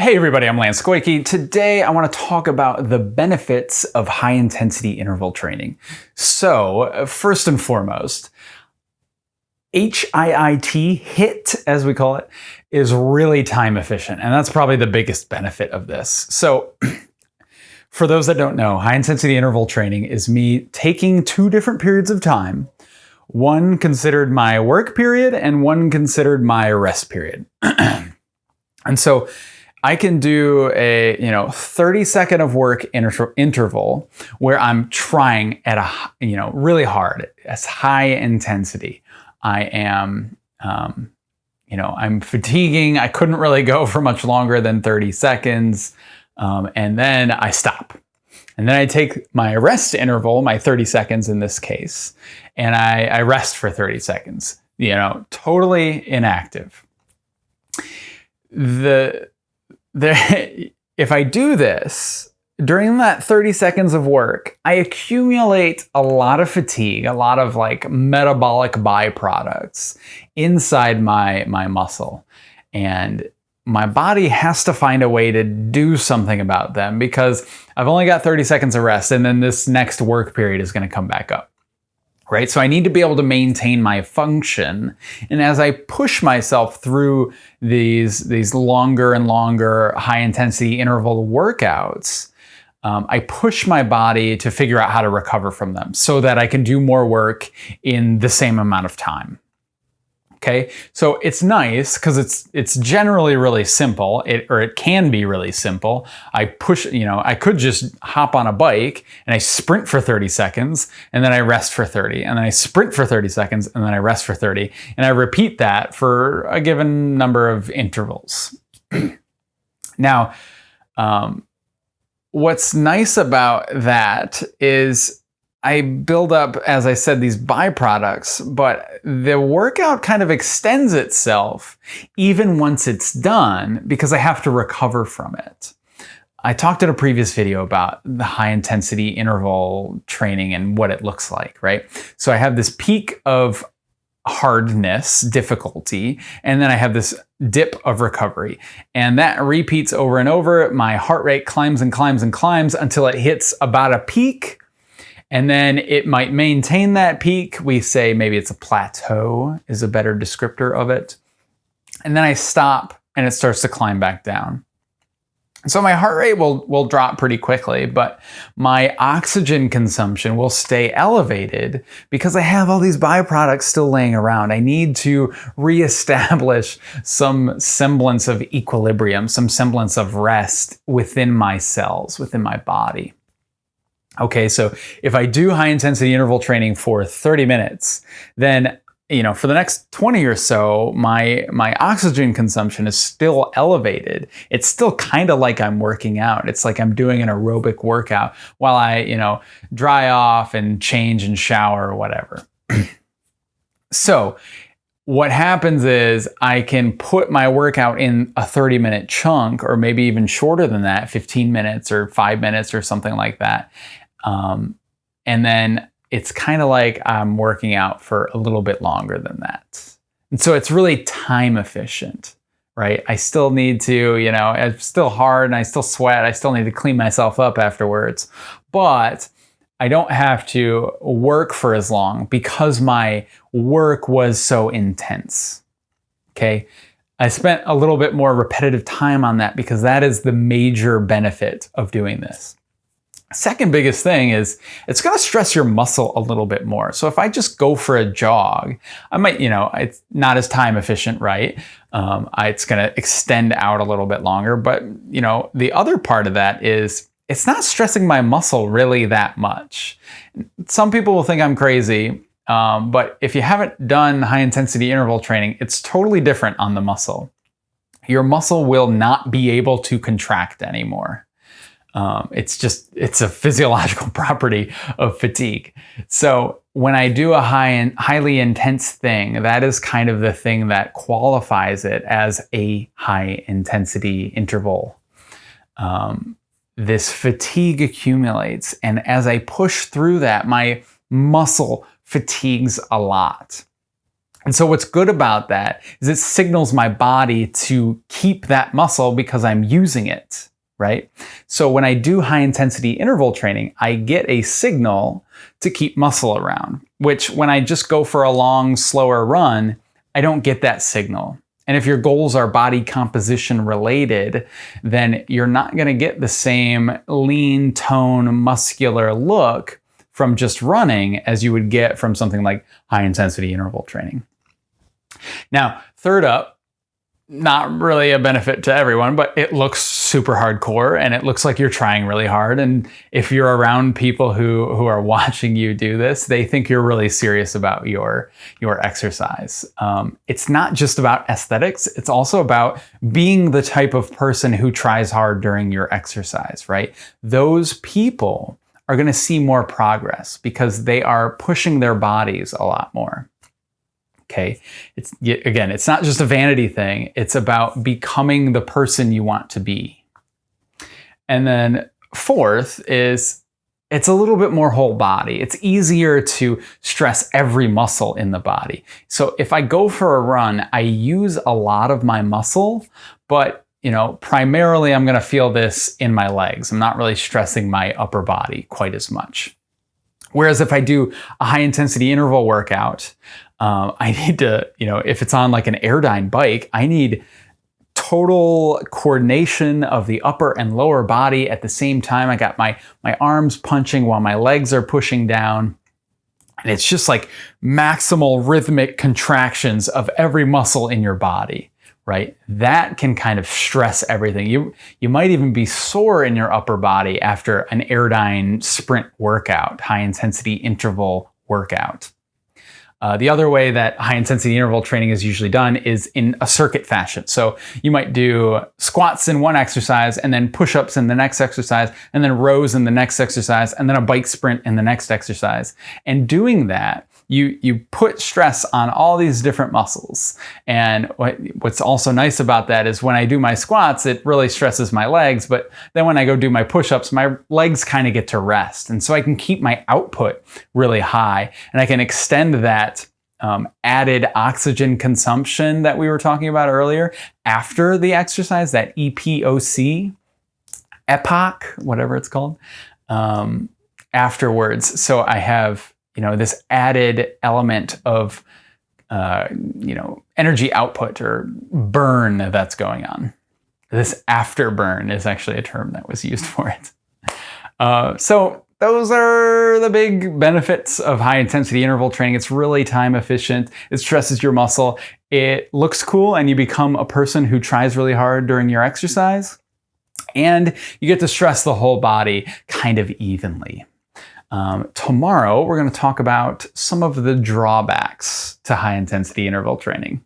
Hey everybody, I'm Lance Koike. Today I want to talk about the benefits of high intensity interval training. So uh, first and foremost, HIIT, HIT as we call it, is really time efficient. And that's probably the biggest benefit of this. So for those that don't know, high intensity interval training is me taking two different periods of time, one considered my work period and one considered my rest period. and so I can do a, you know, 30 second of work inter interval where I'm trying at a, you know, really hard, as high intensity. I am, um, you know, I'm fatiguing. I couldn't really go for much longer than 30 seconds. Um, and then I stop. And then I take my rest interval, my 30 seconds in this case, and I, I rest for 30 seconds, you know, totally inactive. The there, if I do this, during that 30 seconds of work, I accumulate a lot of fatigue, a lot of like metabolic byproducts inside my, my muscle. And my body has to find a way to do something about them because I've only got 30 seconds of rest and then this next work period is going to come back up right? So I need to be able to maintain my function. And as I push myself through these, these longer and longer high intensity interval workouts, um, I push my body to figure out how to recover from them so that I can do more work in the same amount of time. Okay, so it's nice because it's it's generally really simple, it, or it can be really simple. I push, you know, I could just hop on a bike and I sprint for 30 seconds and then I rest for 30 and then I sprint for 30 seconds and then I rest for 30 and I repeat that for a given number of intervals. now, um, what's nice about that is I build up, as I said, these byproducts, but the workout kind of extends itself even once it's done because I have to recover from it. I talked in a previous video about the high intensity interval training and what it looks like, right? So I have this peak of hardness, difficulty, and then I have this dip of recovery. And that repeats over and over. My heart rate climbs and climbs and climbs until it hits about a peak and then it might maintain that peak. We say maybe it's a plateau is a better descriptor of it. And then I stop and it starts to climb back down. So my heart rate will, will drop pretty quickly, but my oxygen consumption will stay elevated because I have all these byproducts still laying around. I need to reestablish some semblance of equilibrium, some semblance of rest within my cells, within my body. Okay, so if I do high intensity interval training for 30 minutes, then you know, for the next 20 or so, my my oxygen consumption is still elevated. It's still kind of like I'm working out. It's like I'm doing an aerobic workout while I, you know, dry off and change and shower or whatever. so, what happens is I can put my workout in a 30 minute chunk or maybe even shorter than that, 15 minutes or 5 minutes or something like that. Um, and then it's kind of like I'm working out for a little bit longer than that. And so it's really time efficient, right? I still need to, you know, it's still hard and I still sweat. I still need to clean myself up afterwards. But I don't have to work for as long because my work was so intense. Okay. I spent a little bit more repetitive time on that because that is the major benefit of doing this. Second biggest thing is it's going to stress your muscle a little bit more. So if I just go for a jog, I might, you know, it's not as time efficient, right? Um, I, it's going to extend out a little bit longer. But, you know, the other part of that is it's not stressing my muscle really that much. Some people will think I'm crazy, um, but if you haven't done high intensity interval training, it's totally different on the muscle. Your muscle will not be able to contract anymore. Um, it's just, it's a physiological property of fatigue. So when I do a high and highly intense thing, that is kind of the thing that qualifies it as a high intensity interval. Um, this fatigue accumulates. And as I push through that, my muscle fatigues a lot. And so what's good about that is it signals my body to keep that muscle because I'm using it, right? So when I do high intensity interval training, I get a signal to keep muscle around, which when I just go for a long, slower run, I don't get that signal. And if your goals are body composition related, then you're not going to get the same lean, tone, muscular look from just running as you would get from something like high intensity interval training. Now, third up, not really a benefit to everyone, but it looks super hardcore and it looks like you're trying really hard. And if you're around people who, who are watching you do this, they think you're really serious about your, your exercise. Um, it's not just about aesthetics, it's also about being the type of person who tries hard during your exercise, right? Those people are going to see more progress because they are pushing their bodies a lot more. Okay. It's again, it's not just a vanity thing. It's about becoming the person you want to be. And then fourth is it's a little bit more whole body. It's easier to stress every muscle in the body. So if I go for a run, I use a lot of my muscle, but you know, primarily I'm going to feel this in my legs. I'm not really stressing my upper body quite as much. Whereas if I do a high intensity interval workout, um, I need to, you know, if it's on like an Airdyne bike, I need total coordination of the upper and lower body at the same time. I got my, my arms punching while my legs are pushing down. And it's just like maximal rhythmic contractions of every muscle in your body, right? That can kind of stress everything. You, you might even be sore in your upper body after an Airdyne sprint workout, high intensity interval workout. Uh, the other way that high intensity interval training is usually done is in a circuit fashion. So you might do squats in one exercise and then push-ups in the next exercise and then rows in the next exercise and then a bike sprint in the next exercise. And doing that you, you put stress on all these different muscles. And what, what's also nice about that is when I do my squats, it really stresses my legs. But then when I go do my push-ups, my legs kind of get to rest. And so I can keep my output really high and I can extend that um, added oxygen consumption that we were talking about earlier after the exercise, that EPOC, EPOC, whatever it's called, um, afterwards. So I have you know, this added element of, uh, you know, energy output or burn that's going on. This afterburn is actually a term that was used for it. Uh, so those are the big benefits of high intensity interval training. It's really time efficient. It stresses your muscle. It looks cool and you become a person who tries really hard during your exercise. And you get to stress the whole body kind of evenly. Um, tomorrow, we're going to talk about some of the drawbacks to high intensity interval training.